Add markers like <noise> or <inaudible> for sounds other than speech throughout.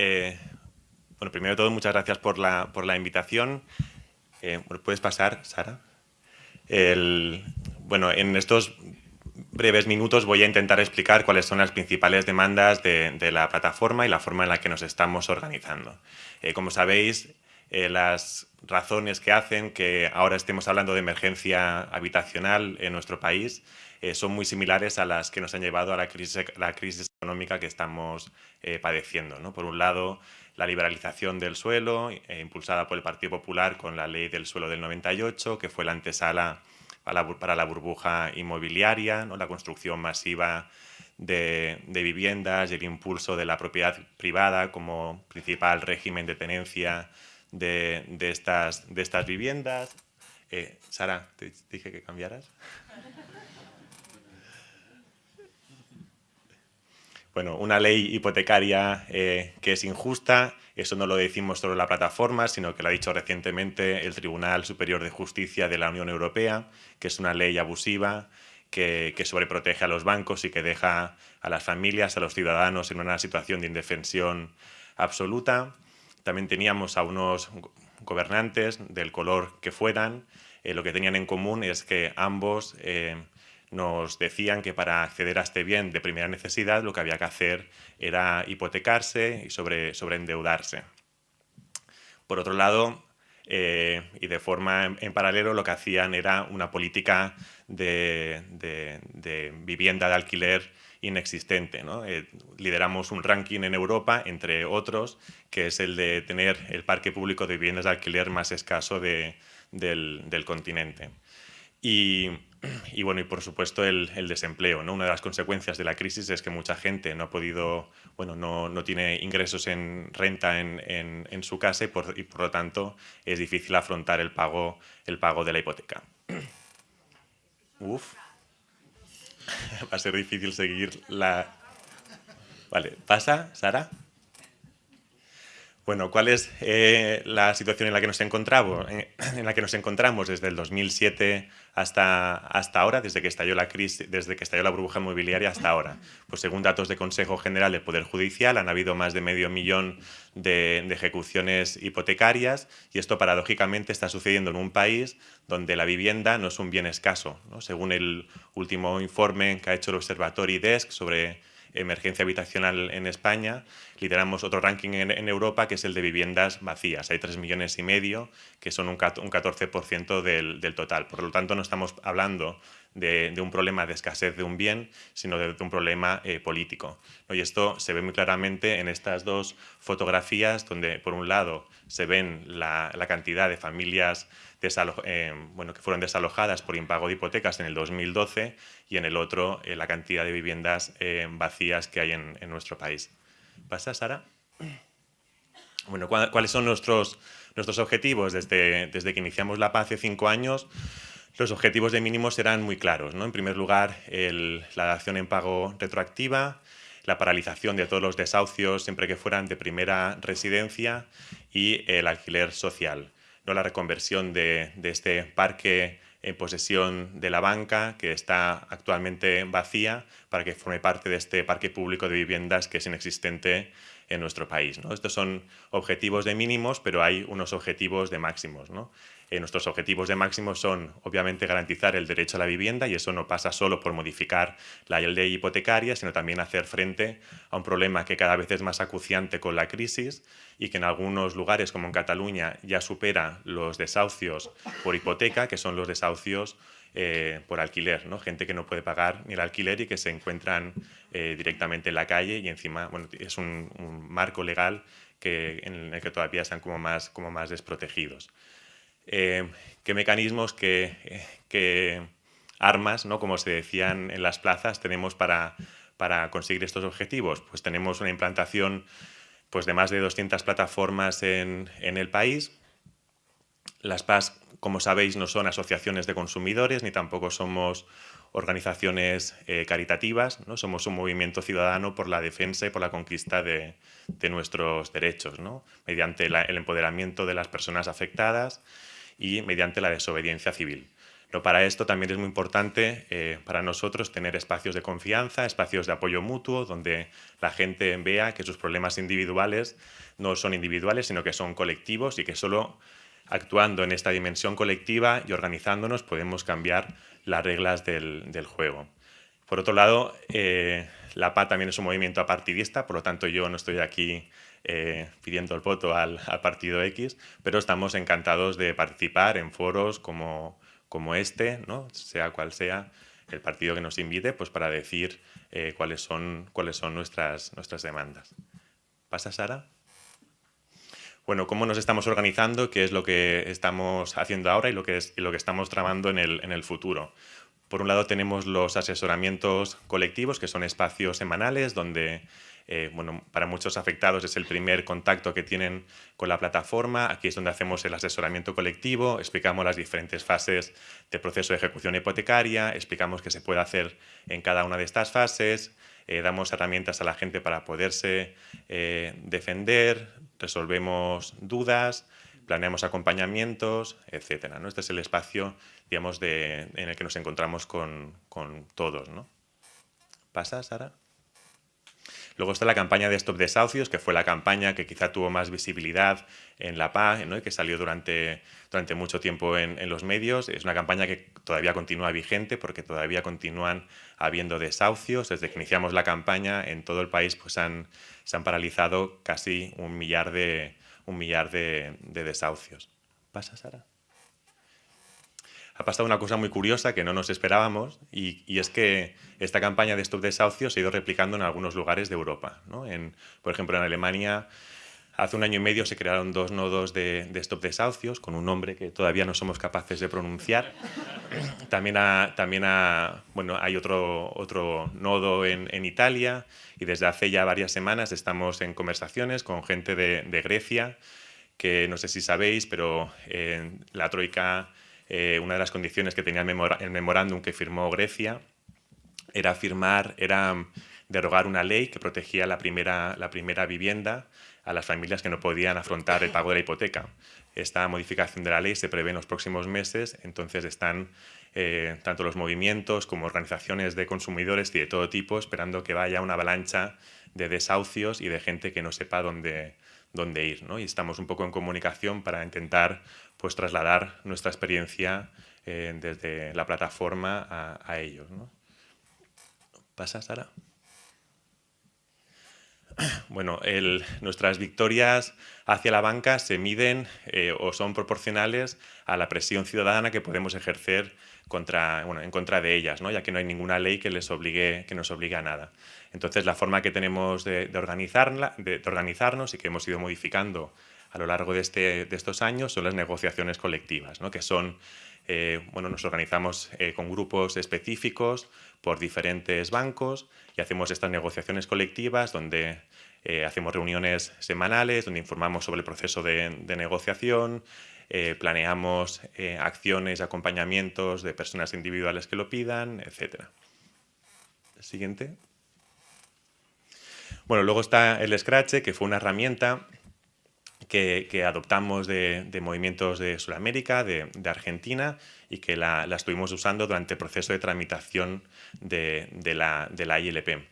Eh, bueno, primero de todo, muchas gracias por la, por la invitación. Eh, ¿Puedes pasar, Sara? bueno, en estos breves minutos voy a intentar explicar cuáles son las principales demandas de, la plataforma y la forma en la que nos estamos organizando. Eh, como sabéis, las razones que hacen que ahora estemos hablando de emergencia habitacional en nuestro país eh, son muy similares a las que nos han llevado a la crisis, la crisis económica que estamos eh, padeciendo. ¿no? Por un lado, la liberalización del suelo, eh, impulsada por el Partido Popular con la ley del suelo del 98, que fue la antesala para la, burbuja inmobiliaria, ¿no? la construcción masiva de, viviendas y el impulso de la propiedad privada como principal régimen de tenencia de estas viviendas. Sara, te dije que cambiaras. <laughs> Bueno, una ley hipotecaria eh, que es injusta, eso no lo decimos solo la plataforma, sino que lo ha dicho recientemente el Tribunal Superior de Justicia de la Unión Europea, que es una ley abusiva, que, sobreprotege a los bancos y que deja a las familias, a los ciudadanos en una situación de indefensión absoluta. También teníamos a unos gobernantes del color que fueran, eh, lo que tenían en común es que ambos eh, nos decían que para acceder a este bien de primera necesidad lo que había que hacer era hipotecarse y sobre, sobreendeudarse. Por otro lado, eh, y de forma en, paralelo, lo que hacían era una política de, vivienda de alquiler inexistente. Eh, lideramos un ranking en Europa, entre otros, que es el de tener el parque público de viviendas de alquiler más escaso del, del continente. Y, <clears throat> y bueno, y por supuesto el, desempleo. ¿no? Una de las consecuencias de la crisis es que mucha gente no ha podido, bueno, no, no tiene ingresos en renta en, en, su casa y por, y por, lo tanto es difícil afrontar el pago, el pago de la hipoteca. <clears throat> Uf. <laughs> Va a ser difícil seguir la... Vale, ¿pasa, Sara? Bueno, ¿cuál es eh, la situación en la que nos encontramos? En, la que nos encontramos desde el 2007 hasta, hasta ahora, desde que estalló la crisis, desde que estalló la burbuja inmobiliaria hasta ahora. Pues según datos del Consejo General del Poder Judicial, han habido más de medio millón de, ejecuciones hipotecarias y esto paradójicamente está sucediendo en un país donde la vivienda no es un bien escaso. Según el último informe que ha hecho el Observatorio DESC sobre emergencia habitacional en España, lideramos otro ranking en, Europa que es el de viviendas vacías. Hay 3 millones y medio, que son un, 14% del, del, total. Por lo tanto, no estamos hablando de, un problema de escasez de un bien, sino de, un problema eh, político. Y esto se ve muy claramente en estas dos fotografías, donde por un lado se ven la, cantidad de familias eh, bueno, que fueron desalojadas por impago de hipotecas en el 2012 y en el otro eh, la cantidad de viviendas vacías que hay en, nuestro país. ¿Pasa, Sara? Bueno, ¿cuáles son nuestros, nuestros objetivos desde, desde que iniciamos la PAZ hace cinco años? Los objetivos de mínimos eran muy claros. ¿no? En primer lugar, la dación en pago retroactiva, la paralización de todos los desahucios siempre que fueran de primera residencia y el alquiler social. ¿no? La reconversión de, este parque en posesión de la banca, que está actualmente vacía, para que forme parte de este parque público de viviendas que es inexistente en nuestro país. ¿no? Estos son objetivos de mínimos, pero hay unos objetivos de máximos. ¿no? Eh, nuestros objetivos de máximo son, obviamente, garantizar el derecho a la vivienda y eso no pasa solo por modificar la ley hipotecaria, sino también hacer frente a un problema que cada vez es más acuciante con la crisis y que en algunos lugares, como en Cataluña, ya supera los desahucios por hipoteca, que son los desahucios eh, por alquiler, ¿no? gente que no puede pagar ni el alquiler y que se encuentran eh, directamente en la calle y encima bueno, es un, marco legal que, en el que todavía están como más, como más desprotegidos. Eh, qué mecanismos, qué, armas, ¿no? como se decían en las plazas, tenemos para, para conseguir estos objetivos. Pues tenemos una implantación pues, de más de 200 plataformas en, en el país. Las PAS, como sabéis, no son asociaciones de consumidores ni tampoco somos organizaciones eh, caritativas, ¿no? somos un movimiento ciudadano por la defensa y por la conquista de, de nuestros derechos, ¿no? mediante el empoderamiento de las personas afectadas, y mediante la desobediencia civil. Pero para esto también es muy importante eh, para nosotros tener espacios de confianza, espacios de apoyo mutuo, donde la gente vea que sus problemas individuales no son individuales, sino que son colectivos y que solo actuando en esta dimensión colectiva y organizándonos podemos cambiar las reglas del, juego. Por otro lado, eh, la PA también es un movimiento apartidista, por lo tanto yo no estoy aquí eh, pidiendo el voto al, partido X, pero estamos encantados de participar en foros como, como este, ¿no? sea cual sea el partido que nos invite, pues para decir eh, cuáles son, cuáles son nuestras, nuestras demandas. ¿Pasa, Sara? Bueno, cómo nos estamos organizando, qué es lo que estamos haciendo ahora y lo que, es, lo que estamos tramando en el, en el futuro. Por un lado tenemos los asesoramientos colectivos, que son espacios semanales donde eh, bueno, para muchos afectados es el primer contacto que tienen con la plataforma. Aquí es donde hacemos el asesoramiento colectivo, explicamos las diferentes fases del proceso de ejecución hipotecaria, explicamos qué se puede hacer en cada una de estas fases, eh, damos herramientas a la gente para poderse eh, defender, resolvemos dudas, planeamos acompañamientos, etc. ¿no? Este es el espacio digamos, en el que nos encontramos con, con todos. ¿no? ¿Pasa, Sara? Luego está la campaña de Stop Desahucios, que fue la campaña que quizá tuvo más visibilidad en la PA y que salió durante, durante mucho tiempo en, los medios. Es una campaña que todavía continúa vigente porque todavía continúan habiendo desahucios. Desde que iniciamos la campaña en todo el país pues han, se han paralizado casi un millar de, un millar de desahucios. ¿Pasa, Sara? Ha pasado una cosa muy curiosa que no nos esperábamos y, es que esta campaña de Stop Desahucios se ha ido replicando en algunos lugares de Europa. En, por ejemplo, en Alemania hace un año y medio se crearon dos nodos de, Stop Desahucios con un nombre que todavía no somos capaces de pronunciar. También, también bueno, hay otro, otro nodo en, Italia y desde hace ya varias semanas estamos en conversaciones con gente de, Grecia que no sé si sabéis, pero eh, la Troika eh, una de las condiciones que tenía el, memorándum que firmó Grecia era firmar, era derogar una ley que protegía la primera, la primera vivienda a las familias que no podían afrontar el pago de la hipoteca. Esta modificación de la ley se prevé en los próximos meses, entonces están eh, tanto los movimientos como organizaciones de consumidores y de todo tipo esperando que vaya una avalancha de desahucios y de gente que no sepa dónde, dónde ir. ¿no? Y estamos un poco en comunicación para intentar pues, trasladar nuestra experiencia eh, desde la plataforma a, ellos. ¿no? ¿Pasa, Sara? <clears throat> Bueno, nuestras victorias hacia la banca se miden eh, o son proporcionales a la presión ciudadana que podemos ejercer en contra de ellas, ¿no? ya que no hay ninguna ley que, les obligue, que nos obligue a nada. Entonces, la forma que tenemos de, organizarla, de, organizarnos y que hemos ido modificando a lo largo de, este, de estos años son las negociaciones colectivas, ¿no? que son, eh, bueno, nos organizamos eh, con grupos específicos por diferentes bancos y hacemos estas negociaciones colectivas donde eh, hacemos reuniones semanales, donde informamos sobre el proceso de, negociación, planeamos acciones, acompañamientos de personas individuales que lo pidan, etc. Siguiente. Bueno, luego está el Scratch, que fue una herramienta que, adoptamos de, movimientos de Sudamérica, de, Argentina, y que la, estuvimos usando durante el proceso de tramitación de, la, ILP.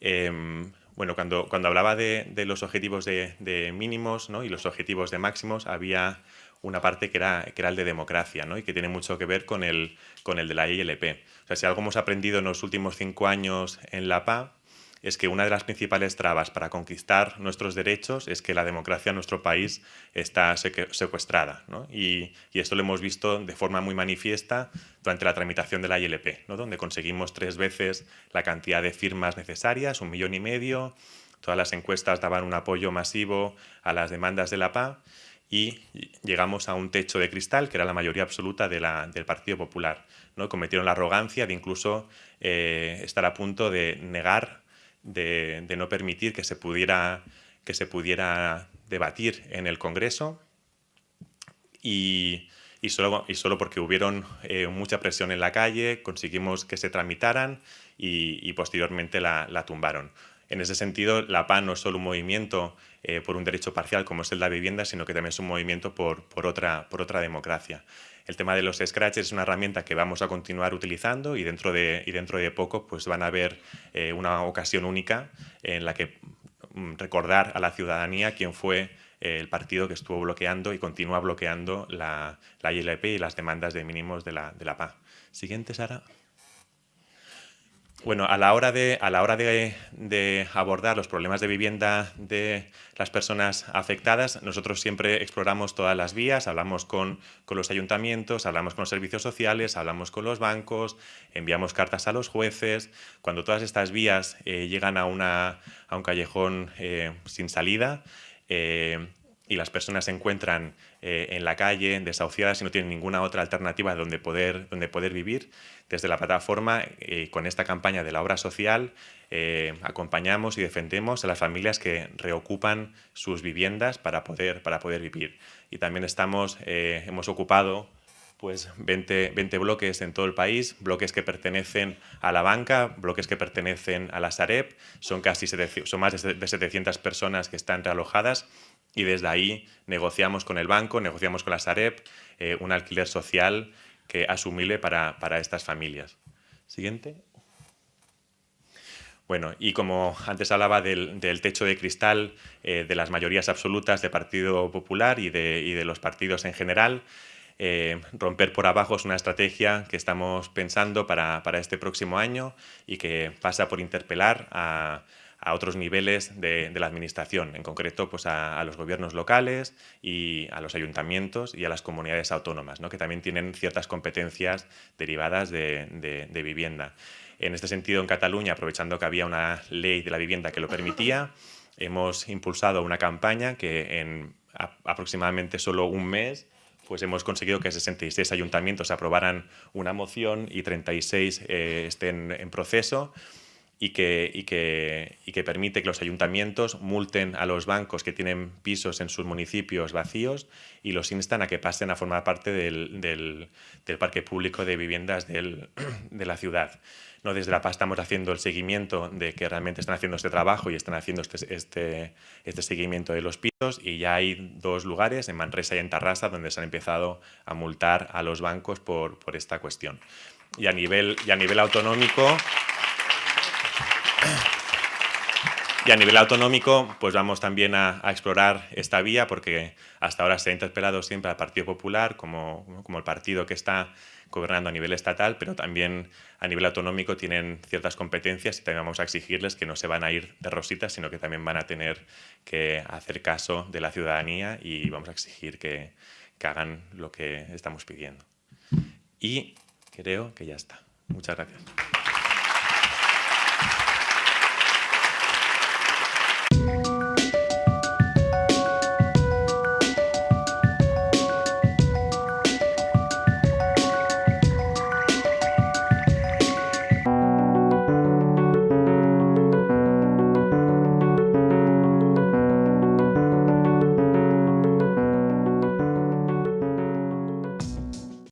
Em, bueno, cuando, cuando hablaba de, los objetivos de, mínimos y los objetivos de máximos, había una parte que era, que era el de democracia ¿no? y que tiene mucho que ver con el, con el de la ILP. O sea, si algo hemos aprendido en los últimos cinco años en la PA es que una de las principales trabas para conquistar nuestros derechos es que la democracia en nuestro país está secuestrada. Y, esto lo hemos visto de forma muy manifiesta durante la tramitación de la ILP, donde conseguimos tres veces la cantidad de firmas necesarias, un millón y medio, todas las encuestas daban un apoyo masivo a las demandas de la PA y llegamos a un techo de cristal, que era la mayoría absoluta del Partido Popular. ¿no? Cometieron la arrogancia de incluso eh, estar a punto de negar de, no permitir que se, pudiera, que se pudiera debatir en el Congreso y, y, solo, y solo, porque hubieron eh, mucha presión en la calle conseguimos que se tramitaran y, posteriormente la, tumbaron. En ese sentido, la PAN no es solo un movimiento eh, por un derecho parcial como es el de la vivienda, sino que también es un movimiento por, por, otra, por otra democracia. El tema de los scratches es una herramienta que vamos a continuar utilizando y dentro de, y dentro de poco pues van a haber eh, una ocasión única en la que mm, recordar a la ciudadanía quién fue eh, el partido que estuvo bloqueando y continúa bloqueando la, la ILP y las demandas de mínimos de la, de la PA. Siguiente, Sara. Bueno, a la hora, de, a la hora de, abordar los problemas de vivienda de las personas afectadas, nosotros siempre exploramos todas las vías, hablamos con, los ayuntamientos, hablamos con los servicios sociales, hablamos con los bancos, enviamos cartas a los jueces. Cuando todas estas vías eh, llegan a, una, a, un callejón eh, sin salida, eh, y las personas se encuentran eh, en la calle, desahuciadas y no tienen ninguna otra alternativa donde poder, donde poder vivir, desde la plataforma, eh, con esta campaña de la obra social, eh, acompañamos y defendemos a las familias que reocupan sus viviendas para poder, para poder vivir. Y también estamos, hemos ocupado pues 20, 20, bloques en todo el país, bloques que pertenecen a la banca, bloques que pertenecen a la Sareb, son, casi son más de 700 personas que están realojadas y desde ahí negociamos con el banco, negociamos con la Sareb eh, un alquiler social que asumible para, para estas familias. Siguiente. Bueno, y como antes hablaba del, del techo de cristal eh, de las mayorías absolutas del Partido Popular y de, y de los partidos en general, eh, romper por abajo es una estrategia que estamos pensando para, este próximo año y que pasa por interpelar a, otros niveles de, la administración, en concreto pues a, los gobiernos locales y a los ayuntamientos y a las comunidades autónomas, ¿no? que también tienen ciertas competencias derivadas de, vivienda. En este sentido, en Cataluña, aprovechando que había una ley de la vivienda que lo permitía, <laughs> hemos impulsado una campaña que en aproximadamente solo un mes pues hemos conseguido que 66 ayuntamientos aprobaran una moción y 36 eh, estén en proceso y que, y, que, y que, permite que los ayuntamientos multen a los bancos que tienen pisos en sus municipios vacíos y los instan a que pasen a formar parte del, del, del parque público de viviendas del, <clears throat> de la ciudad. No desde la PAS estamos haciendo el seguimiento de que realmente están haciendo este trabajo y están haciendo este, este, este seguimiento de los pisos y ya hay dos lugares, en Manresa y en Tarrasa, donde se han empezado a multar a los bancos por, por esta cuestión. Y a nivel, y a nivel autonómico... Y a nivel autonómico, pues vamos también a, explorar esta vía porque hasta ahora se ha interpelado siempre al Partido Popular como, como el partido que está gobernando a nivel estatal, pero también a nivel autonómico tienen ciertas competencias y también vamos a exigirles que no se van a ir de rositas, sino que también van a tener que hacer caso de la ciudadanía y vamos a exigir que, que hagan lo que estamos pidiendo. Y creo que ya está. Muchas gracias.